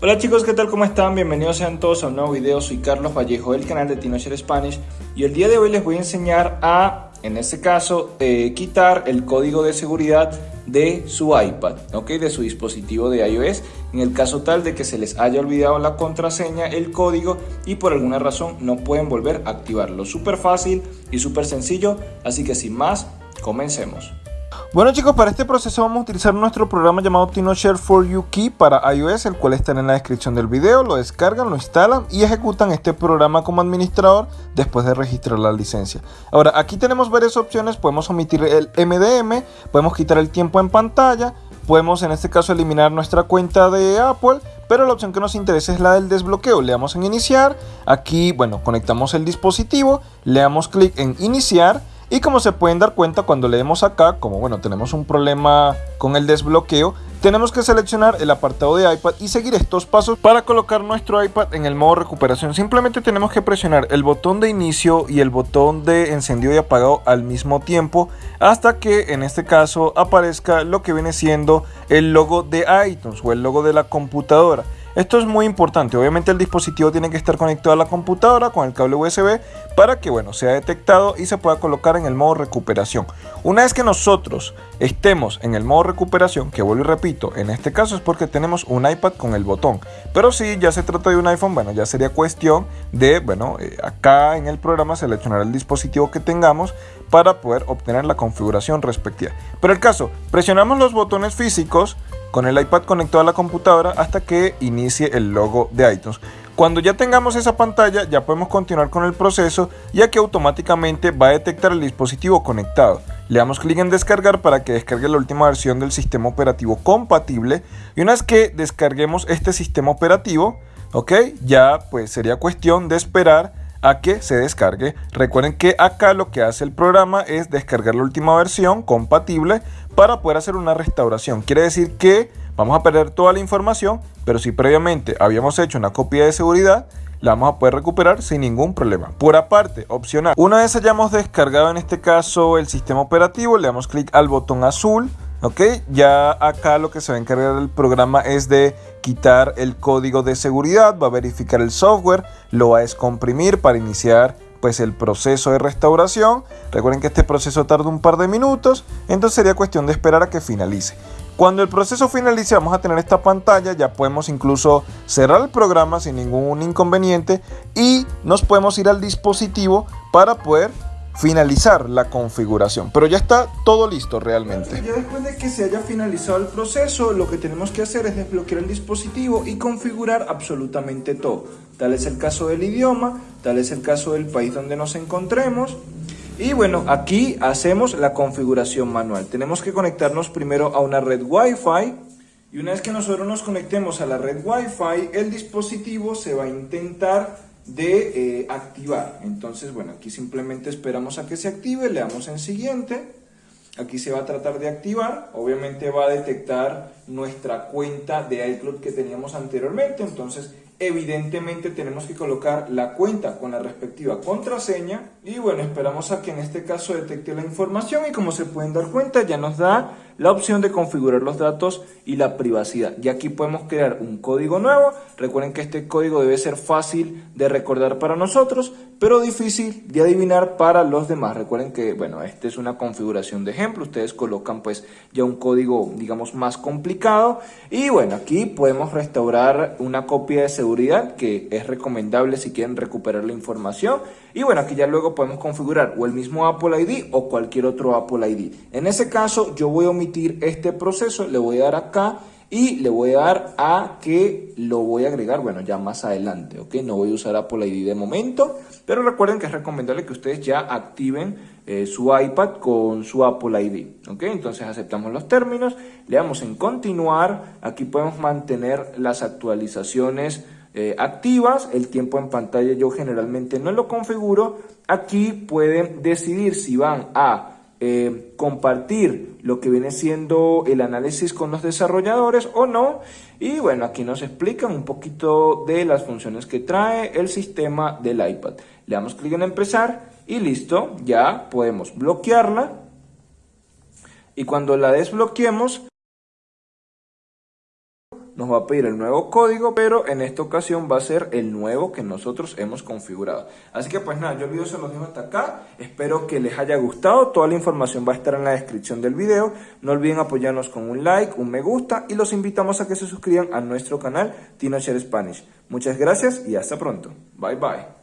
Hola chicos, ¿qué tal? ¿Cómo están? Bienvenidos sean todos a un nuevo video. Soy Carlos Vallejo del canal de TinoShare Spanish y el día de hoy les voy a enseñar a, en este caso, eh, quitar el código de seguridad de su iPad, ¿ok? De su dispositivo de iOS, en el caso tal de que se les haya olvidado la contraseña, el código y por alguna razón no pueden volver a activarlo. Súper fácil y súper sencillo, así que sin más, comencemos. Bueno chicos, para este proceso vamos a utilizar nuestro programa llamado TinoShare for You Key para iOS, el cual está en la descripción del video, lo descargan, lo instalan y ejecutan este programa como administrador después de registrar la licencia. Ahora, aquí tenemos varias opciones, podemos omitir el MDM, podemos quitar el tiempo en pantalla, podemos en este caso eliminar nuestra cuenta de Apple, pero la opción que nos interesa es la del desbloqueo. Le damos en iniciar, aquí, bueno, conectamos el dispositivo, le damos clic en iniciar y como se pueden dar cuenta cuando leemos acá, como bueno tenemos un problema con el desbloqueo, tenemos que seleccionar el apartado de iPad y seguir estos pasos para colocar nuestro iPad en el modo recuperación. Simplemente tenemos que presionar el botón de inicio y el botón de encendido y apagado al mismo tiempo hasta que en este caso aparezca lo que viene siendo el logo de iTunes o el logo de la computadora. Esto es muy importante, obviamente el dispositivo tiene que estar conectado a la computadora con el cable USB para que bueno, sea detectado y se pueda colocar en el modo recuperación. Una vez que nosotros estemos en el modo recuperación, que vuelvo y repito, en este caso es porque tenemos un iPad con el botón, pero si ya se trata de un iPhone, bueno, ya sería cuestión de, bueno, eh, acá en el programa seleccionar el dispositivo que tengamos para poder obtener la configuración respectiva. Pero el caso, presionamos los botones físicos con el iPad conectado a la computadora hasta que inicie el logo de iTunes. Cuando ya tengamos esa pantalla ya podemos continuar con el proceso ya que automáticamente va a detectar el dispositivo conectado. Le damos clic en descargar para que descargue la última versión del sistema operativo compatible y una vez que descarguemos este sistema operativo, ok, ya pues sería cuestión de esperar a que se descargue. Recuerden que acá lo que hace el programa es descargar la última versión compatible para poder hacer una restauración. Quiere decir que vamos a perder toda la información, pero si previamente habíamos hecho una copia de seguridad, la vamos a poder recuperar sin ningún problema. Por aparte, opcional, una vez hayamos descargado en este caso el sistema operativo, le damos clic al botón azul, ok, ya acá lo que se va a encargar el programa es de quitar el código de seguridad, va a verificar el software, lo va a descomprimir para iniciar pues el proceso de restauración. Recuerden que este proceso tarda un par de minutos, entonces sería cuestión de esperar a que finalice. Cuando el proceso finalice vamos a tener esta pantalla, ya podemos incluso cerrar el programa sin ningún inconveniente y nos podemos ir al dispositivo para poder finalizar la configuración. Pero ya está todo listo realmente. Ya después de que se haya finalizado el proceso, lo que tenemos que hacer es desbloquear el dispositivo y configurar absolutamente todo. Tal es el caso del idioma, tal es el caso del país donde nos encontremos. Y bueno, aquí hacemos la configuración manual. Tenemos que conectarnos primero a una red Wi-Fi. Y una vez que nosotros nos conectemos a la red Wi-Fi, el dispositivo se va a intentar de eh, activar. Entonces, bueno, aquí simplemente esperamos a que se active, le damos en siguiente. Aquí se va a tratar de activar, obviamente va a detectar nuestra cuenta de iCloud que teníamos anteriormente, entonces evidentemente tenemos que colocar la cuenta con la respectiva contraseña y bueno, esperamos a que en este caso detecte la información y como se pueden dar cuenta ya nos da la opción de configurar los datos y la privacidad. Y aquí podemos crear un código nuevo. Recuerden que este código debe ser fácil de recordar para nosotros, pero difícil de adivinar para los demás. Recuerden que, bueno, esta es una configuración de ejemplo. Ustedes colocan pues ya un código, digamos, más complicado. Y bueno, aquí podemos restaurar una copia de seguridad que es recomendable si quieren recuperar la información. Y bueno, aquí ya luego podemos configurar o el mismo Apple ID o cualquier otro Apple ID. En ese caso, yo voy a omitir este proceso, le voy a dar acá y le voy a dar a que lo voy a agregar, bueno, ya más adelante, ¿ok? No voy a usar Apple ID de momento, pero recuerden que es recomendable que ustedes ya activen eh, su iPad con su Apple ID, ¿ok? Entonces aceptamos los términos, le damos en continuar, aquí podemos mantener las actualizaciones eh, activas, el tiempo en pantalla yo generalmente no lo configuro, aquí pueden decidir si van a eh, compartir lo que viene siendo el análisis con los desarrolladores o no. Y bueno, aquí nos explican un poquito de las funciones que trae el sistema del iPad. Le damos clic en empezar y listo, ya podemos bloquearla. Y cuando la desbloqueemos, nos va a pedir el nuevo código, pero en esta ocasión va a ser el nuevo que nosotros hemos configurado. Así que pues nada, yo el video se los dejo hasta acá. Espero que les haya gustado. Toda la información va a estar en la descripción del video. No olviden apoyarnos con un like, un me gusta y los invitamos a que se suscriban a nuestro canal TinoShare Spanish. Muchas gracias y hasta pronto. Bye bye.